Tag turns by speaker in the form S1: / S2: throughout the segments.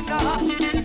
S1: Ghana.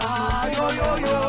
S1: Ah, yo yo yo.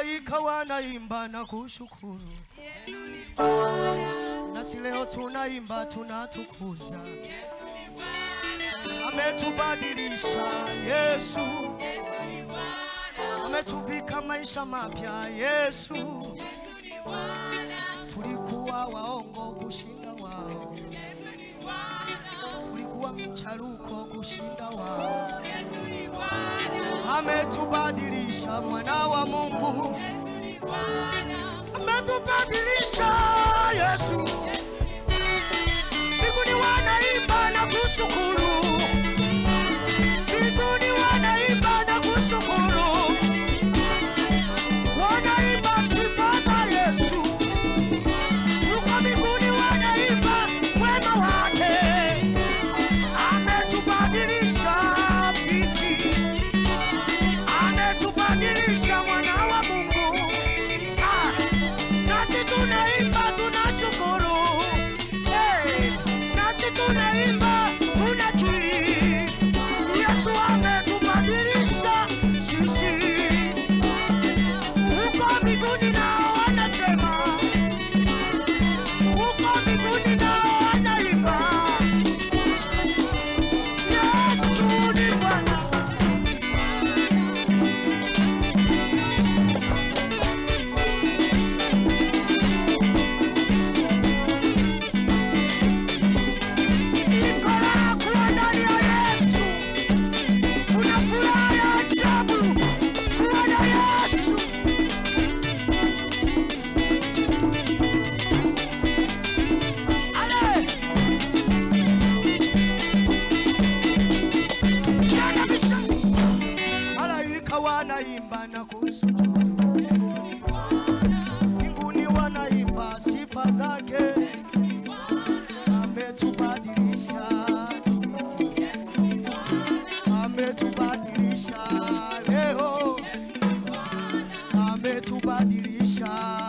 S1: malaika wanaimba na kushukuru, nasi leo tunaimba tunatukuza. Ametubadilisha Yesu, ametuvika maisha mapya Yesu. Tulikuwa waongo kushinda wao, tulikuwa micharuko kushinda wao. ametubadilisha mwana wa Mungu, ametubadilisha Yesu. Mbinguni wanaimba na kushukuru shine.